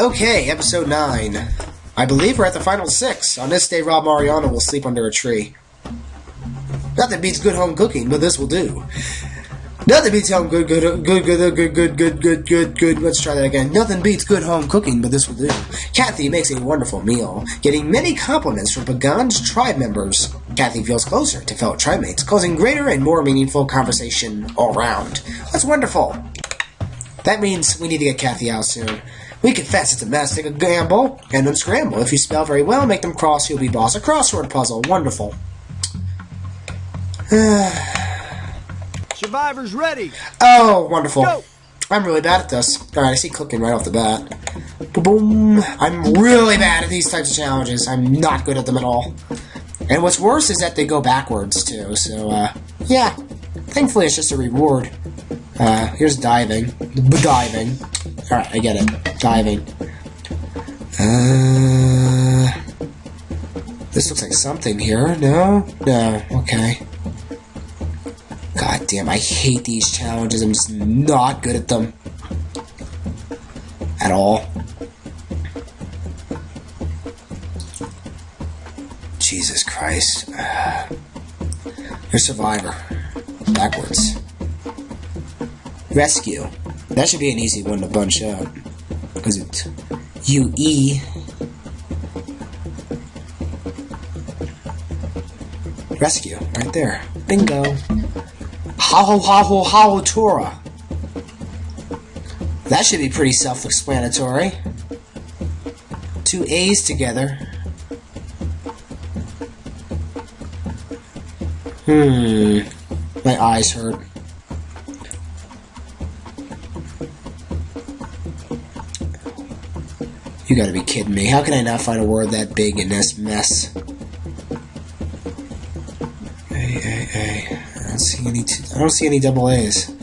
Okay, episode 9. I believe we're at the final six. On this day, Rob Mariano will sleep under a tree. Nothing beats good home cooking, but this will do. Nothing beats home good, good, good, good, good, good, good, good, good, good. Let's try that again. Nothing beats good home cooking, but this will do. Kathy makes a wonderful meal, getting many compliments from Pagong's tribe members. Kathy feels closer to fellow tribe mates, causing greater and more meaningful conversation all round. That's wonderful. That means we need to get Kathy out soon. We confess it's a mess. Take a gamble and unscramble. If you spell very well, make them cross, you'll be boss. A crossword puzzle. Wonderful. Survivors ready. Oh, wonderful. Go. I'm really bad at this. Alright, I see clicking right off the bat. Boom. I'm really bad at these types of challenges. I'm not good at them at all. And what's worse is that they go backwards, too. So, uh, yeah. Thankfully, it's just a reward. Uh, here's diving. Diving. Alright, I get it. Diving. Uh, this looks like something here. No? No. Okay. God damn, I hate these challenges. I'm just not good at them. At all. Jesus Christ. You're Survivor. Backwards. Rescue. That should be an easy one to bunch up. Because it's UE. Rescue. Right there. Bingo. Haho Haho Haho Tora. That should be pretty self-explanatory. Two A's together. Hmm. My eyes hurt. You gotta be kidding me. How can I not find a word that big in this mess? A, A, A. I don't see any. T- I don't see any double A's.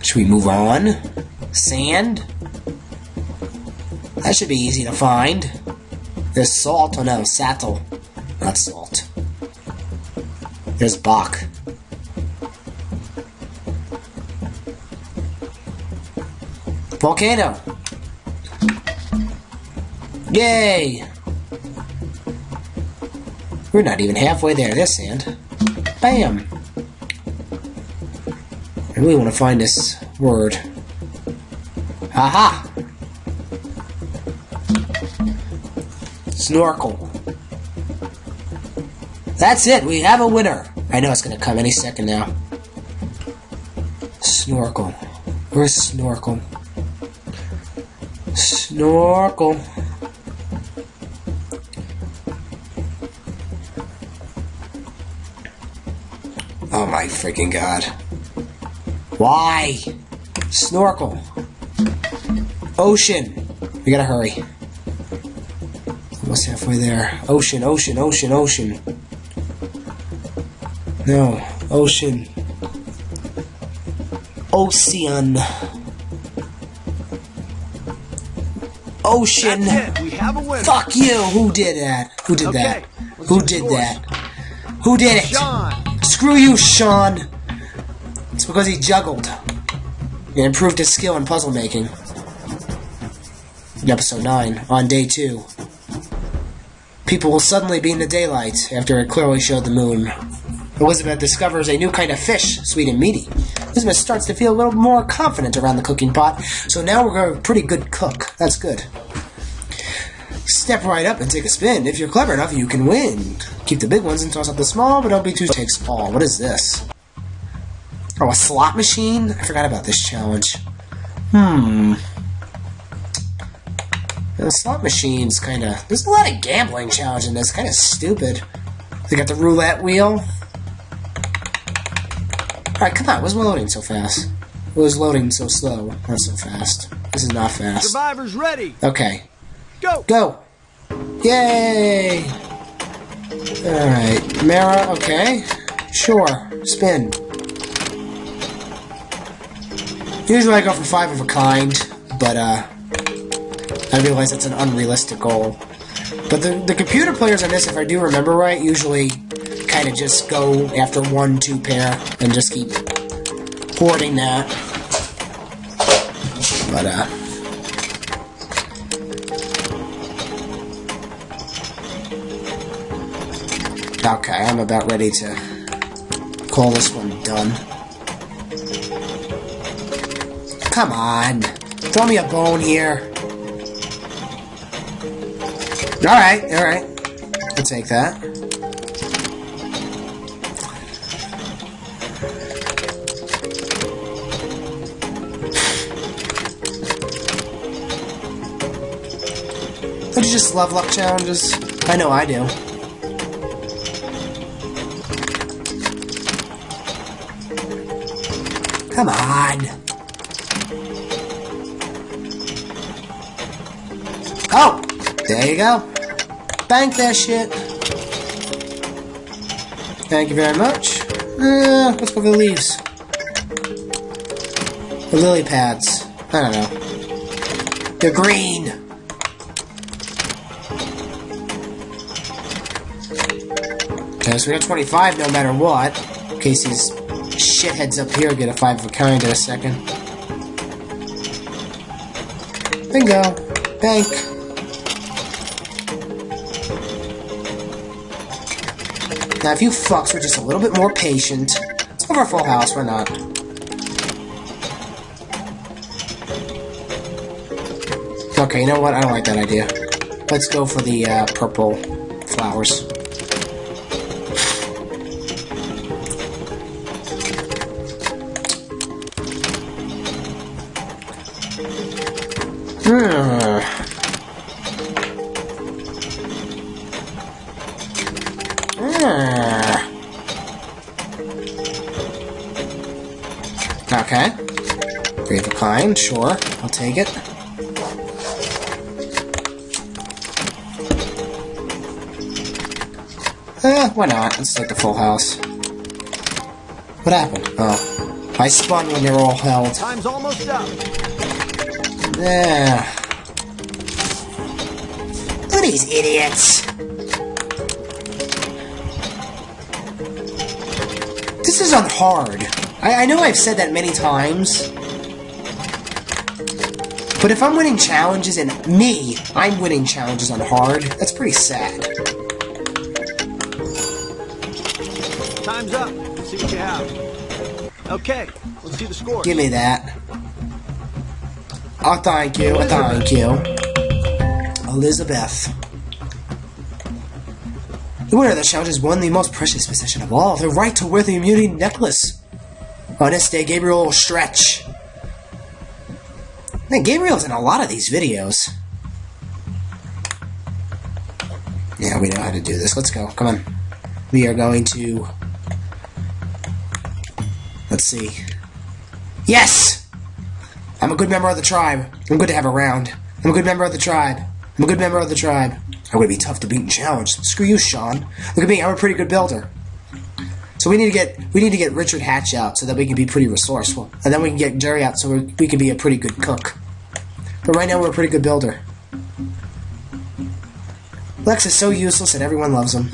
Should we move on? Sand? That should be easy to find. There's salt. Oh no, sattel. Not salt. There's Bach. Volcano. Yay! We're not even halfway there. this end. Bam! I really want to find this word. Aha! Snorkel. That's it. We have a winner. I know it's to come any second now. Snorkel. Where's Snorkel? Snorkel. Freaking god. Why? Snorkel. Ocean. We gotta hurry. Almost halfway there. Ocean, ocean, ocean, ocean. No. Ocean. Ocean. Ocean. We have a. Fuck you! Who did that? Who did Okay, that? Who did that? Who did it? Sean. Screw you, Sean! It's because he juggled. And improved his skill in puzzle making. In episode 9, on day 2. People will suddenly be in the daylight after it clearly showed the moon. Elizabeth discovers a new kind of fish, sweet and meaty. Elizabeth starts to feel a little more confident around the cooking pot, so now we're a pretty good cook. That's good. Step right up and take a spin. If you're clever enough, you can win. Keep the big ones and toss out the small, but don't be too takes all. What is this? Oh, a slot machine? I forgot about this challenge. Hmm. The slot machine's kind of. There's a lot of gambling challenge in this. Kind of stupid. They got the roulette wheel. Alright, come on. What's loading so fast? What was loading so slow? Not so fast. This is not fast. Survivors ready. Okay. Go. Go! Yay! Alright, Mara, okay. Sure, spin. Usually I go for five of a kind, but uh, I realize that's an unrealistic goal. But the, the computer players on this, if I do remember right, usually kind of just go after one, two pair, and just keep hoarding that. But uh, Okay, I'm about ready to call this one done. Come on. Throw me a bone here. Alright, alright. I'll take that. Don't you just love luck challenges? I know I do. Come on. Oh! There you go. Bank that shit. Thank you very much. Uh, let's go for the leaves. The lily pads. I don't know. They're green. Okay, so we got 25 no matter what. In case these shitheads up here get a 5 of a kind in a second. Bingo. Bank. Now, if you fucks were just a little bit more patient, let's go for full house, why not? Okay, you know what? I don't like that idea. Let's go for the uh, purple flowers. Okay. Three of a kind, sure. I'll take it. Eh, why not? Let's take the full house. What happened? Oh. I spun when you're all held. Time's almost up. Yeah. Look at these idiots. This is on hard. I, I know I've said that many times. But if I'm winning challenges and me, I'm winning challenges on hard, that's pretty sad. Time's up. Let's see what you have. Okay, let's see the score. Give me that. Oh, thank you. Thank you. Elizabeth. The winner of the challenge has won the most precious possession of all, the right to wear the immunity necklace. On this day, Gabriel will stretch. Man, Gabriel's in a lot of these videos. Yeah, we know how to do this. Let's go. Come on. We are going to... Let's see. Yes! I'm a good member of the tribe. I'm good to have around. I'm a good member of the tribe. I'm a good member of the tribe. I'm gonna be tough to beat and challenge. Screw you, Sean. Look at me. I'm a pretty good builder. So we need to get we need to get Richard Hatch out so that we can be pretty resourceful, and then we can get Jerry out so we we can be a pretty good cook. But right now we're a pretty good builder. Lex is so useless that everyone loves him.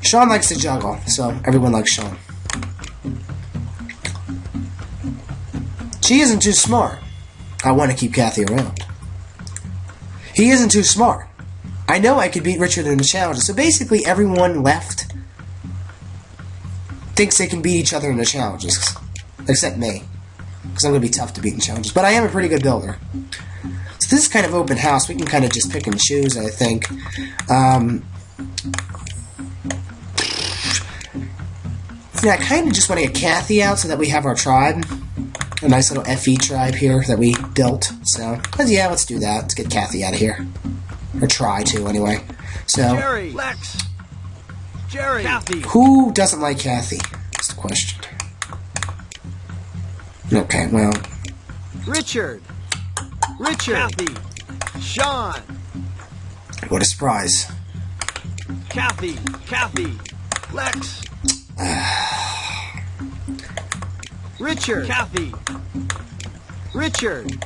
Sean likes to juggle, so everyone likes Sean. She isn't too smart. I want to keep Kathy around. He isn't too smart. I know I could beat Richard in the challenge, so basically everyone left thinks they can beat each other in the challenges. Except me. Because I'm going to be tough to beat in challenges. But I am a pretty good builder. So this is kind of open house. We can kind of just pick and choose, I think. Um, yeah, I kind of just want to get Kathy out so that we have our tribe. A nice little FE tribe here that we built. So, yeah, let's do that. Let's get Kathy out of here. Or try to, anyway. So, Jerry, Lex, Jerry, Kathy. who doesn't like Kathy? That's the question. Okay, well, Richard, Richard, Kathy, Sean, what a surprise. Kathy, Kathy, Lex, ah. Richard, Kathy, Richard.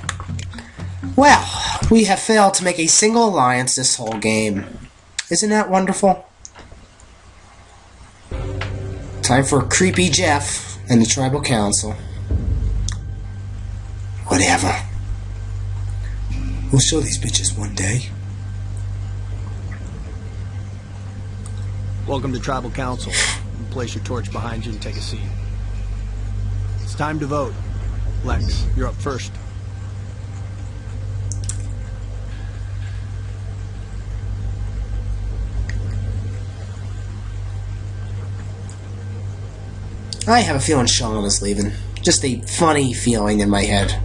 Well, we have failed to make a single alliance this whole game. Isn't that wonderful? Time for Creepy Jeff and the Tribal Council. Whatever. We'll show these bitches one day. Welcome to Tribal Council. Place your torch behind you and take a seat. Time to vote. Lex, you're up first. I have a feeling Sean is leaving. Just a funny feeling in my head.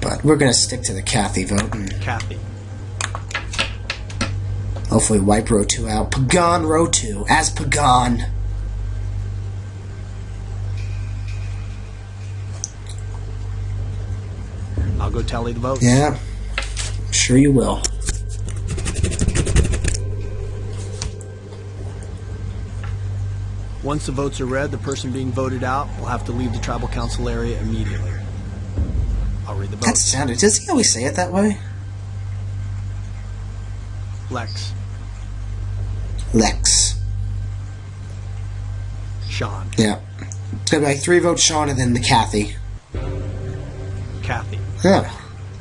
But we're gonna stick to the Kathy vote and Kathy. hopefully wipe row two out. Pagong row two as Pagong. I'll go tally the votes. Yeah, I'm sure you will. Once the votes are read, the person being voted out will have to leave the Tribal Council area immediately. I'll read the That votes. sounded. Does he always say it that way? Lex, Lex. Sean, Yeah. It's gonna be like three votes Sean and then the Kathy. Yeah.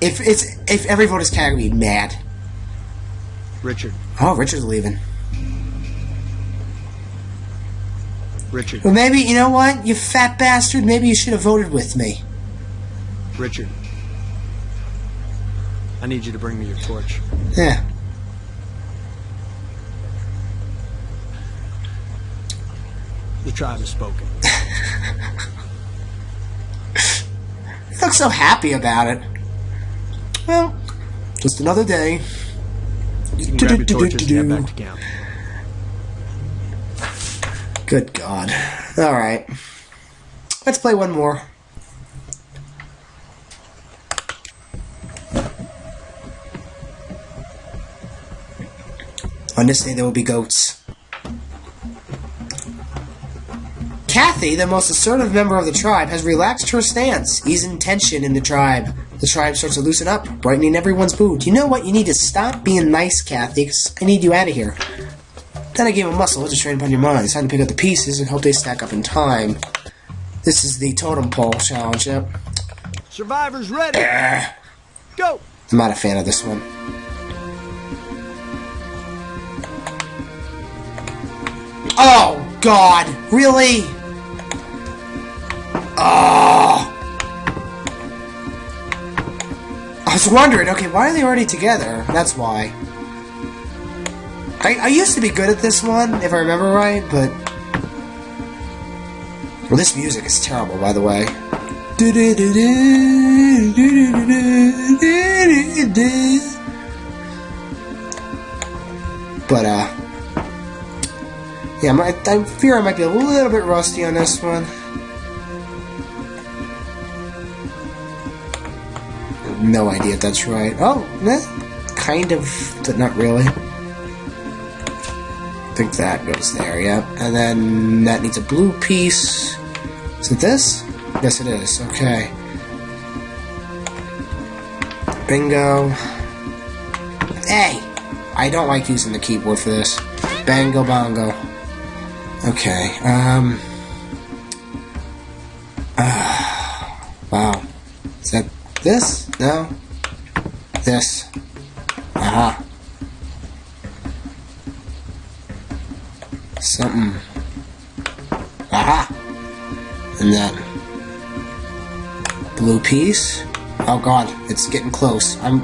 If it's if every vote is Kathy, I'd be mad. Richard, Oh, Richard's leaving. Richard, Well, maybe you know what, you fat bastard. Maybe you should have voted with me. Richard. I need you to bring me your torch. Yeah. The tribe has spoken. Look so happy about it. Well, just another day. You can grab your torches and head back to camp. Good God. All right. Let's play one more. On this day, there will be goats. Kathy, the most assertive member of the tribe, has relaxed her stance, easing tension in the tribe. The tribe starts to loosen up, brightening everyone's mood. You know what? You need to stop being nice, Kathy, 'cause I need you out of here. Then I gave a muscle to train upon your mind. It's time to pick up the pieces and hope they stack up in time. This is the totem pole challenge. Yep. Survivors ready! Go! I'm not a fan of this one. Oh God! Really? Oh! I was wondering. Okay, why are they already together? That's why. I, I used to be good at this one, if I remember right, but well, this music is terrible, by the way. But uh, yeah, I fear I might be a little bit rusty on this one. No idea if that's right. Oh, kind of, but not really. I think that goes there, yep. And then that needs a blue piece. Is it this? Yes, it is. Okay. Bingo. Hey! I don't like using the keyboard for this. Bango bongo. Okay, um... this? No? This. Aha. Something. Aha! And that blue piece. Oh god, it's getting close. I'm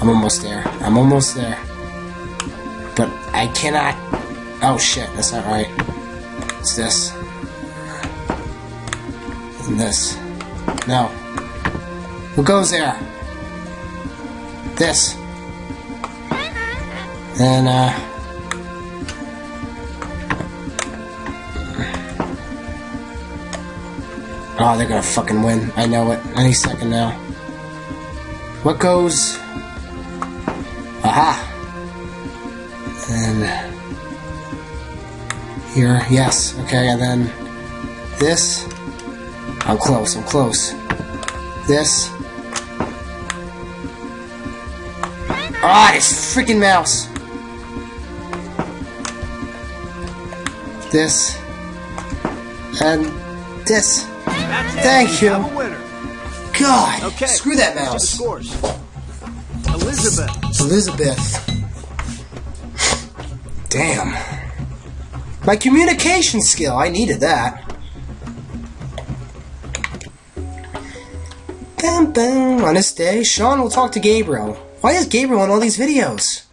I'm almost there. I'm almost there. But I cannot Oh shit, that's not right. It's this. And this. No. Who goes there? This. And uh Oh, they're gonna fucking win. I know it. Any second now. What goes? Aha! And here, yes. Okay, and then this. I'm close. I'm close. This. Ah, this freaking mouse. This. And this. That's. Thank you. have a winner. God! Okay. Screw that mouse. Elizabeth, Elizabeth. Damn. My communication skill, I needed that. Bam, bam. On this day, Sean will talk to Gabriel. Why is Gabriel in all these videos?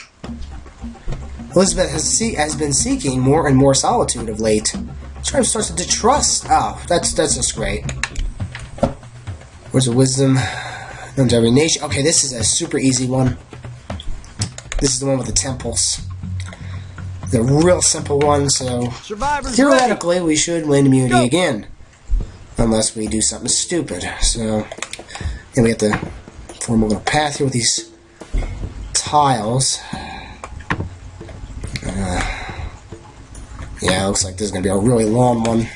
Elizabeth has, see- has been seeking more and more solitude of late. Tribe starts to distrust. Oh, that's that's just great. Words of wisdom. Known to every nation. Okay, this is a super easy one. This is the one with the temples. The real simple one, so Survivors theoretically we should win immunity Go. again. Unless we do something stupid. So then we have to form a little path here with these tiles. Uh, yeah, looks like this is going to be a really long one.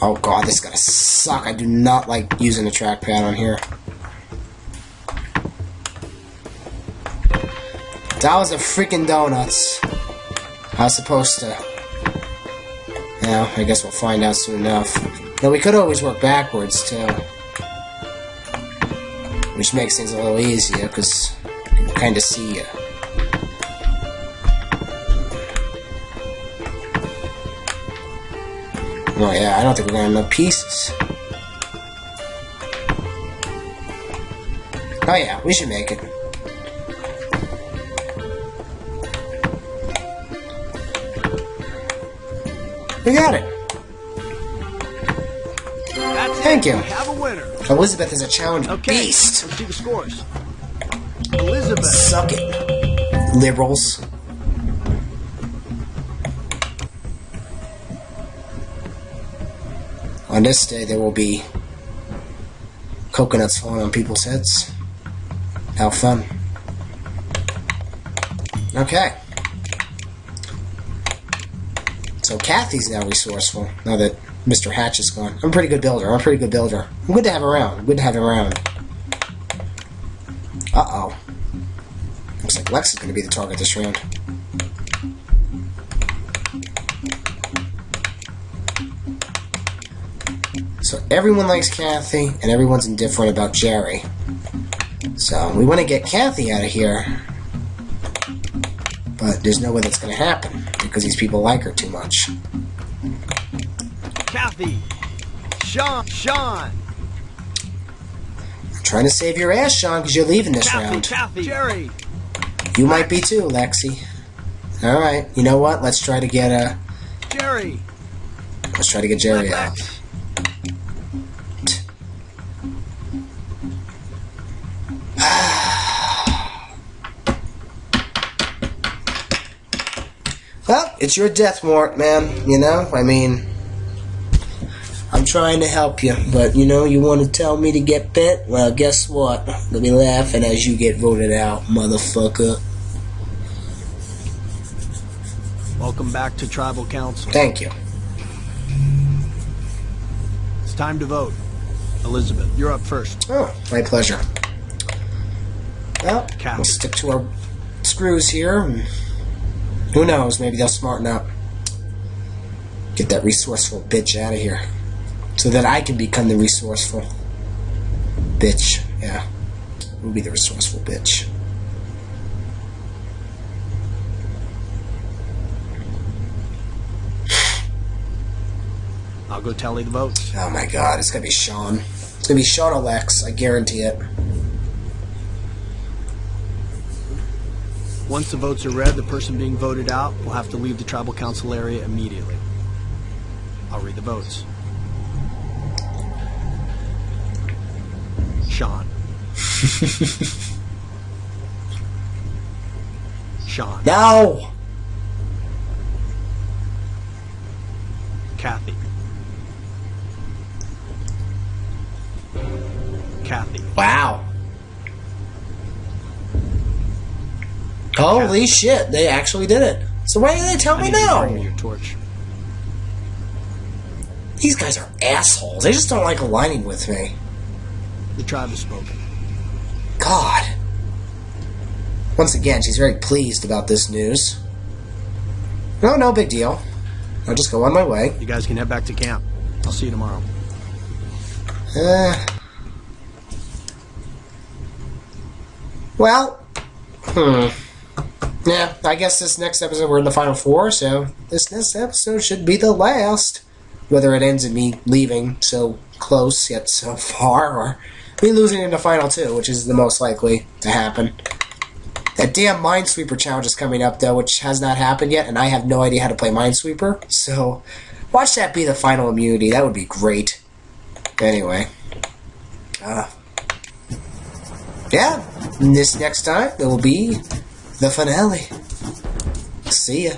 Oh god, this is to suck. I do not like using the trackpad on here. That was a freaking donuts. I was supposed to. Yeah, I guess we'll find out soon enough. Now, we could always work backwards, too. Which makes things a little easier, because you can kind of see you. Oh yeah, I don't think we're gonna have enough pieces. Oh yeah, we should make it. We got it. Thank you. Have a winner. Elizabeth is a challenge Okay. beast. Let's see the scores. Elizabeth. Suck it, liberals. On this day, there will be coconuts falling on people's heads. How fun. Okay. So Kathy's now resourceful, now that Mr. Hatch is gone. I'm a pretty good builder. I'm a pretty good builder. I'm good to have around. I'm good to have him around. Uh-oh. Looks like Lex is going to be the target this round. So everyone likes Kathy, and everyone's indifferent about Jerry. So we want to get Kathy out of here, but there's no way that's going to happen because these people like her too much. Kathy. Sean. Sean. I'm trying to save your ass, Sean, because you're leaving this Kathy. round. Kathy. Jerry. You might be too, Lexi. All right, you know what? Let's try to get uh, Jerry. let's try to get Jerry out. Well, it's your death warrant, man. You know, I mean, trying to help you, but you know, you want to tell me to get bent? Well, guess what? You'll be laughing as you get voted out, motherfucker. Welcome back to Tribal Council. Thank you. It's time to vote. Elizabeth, you're up first. Oh, my pleasure. Well, we'll stick to our screws here. Who knows? Maybe they'll smarten up. Get that resourceful bitch out of here. So that I can become the resourceful bitch. Yeah. We'll be the resourceful bitch. I'll go tally the votes. Oh my god, it's gonna be Sean. It's gonna be Sean Alex, I guarantee it. Once the votes are read, the person being voted out will have to leave the Tribal Council area immediately. I'll read the votes. Sean. No! Kathy. Kathy. Wow. Holy shit, they actually did it. So why didn't they tell I me you to now? your torch. These guys are assholes. They just don't like aligning with me. The tribe has spoken. God. Once again, she's very pleased about this news. No, no big deal. I'll just go on my way. You guys can head back to camp. I'll see you tomorrow. Uh, Well, hmm. Yeah, I guess this next episode we're in the final four, so this next episode should be the last. Whether it ends in me leaving so close yet so far, or me losing in the final two, which is the most likely to happen. That damn Minesweeper challenge is coming up though, which has not happened yet, and I have no idea how to play Minesweeper. So, watch that be the final immunity. That would be great. Anyway, uh, yeah. This next time it will be the finale. See ya.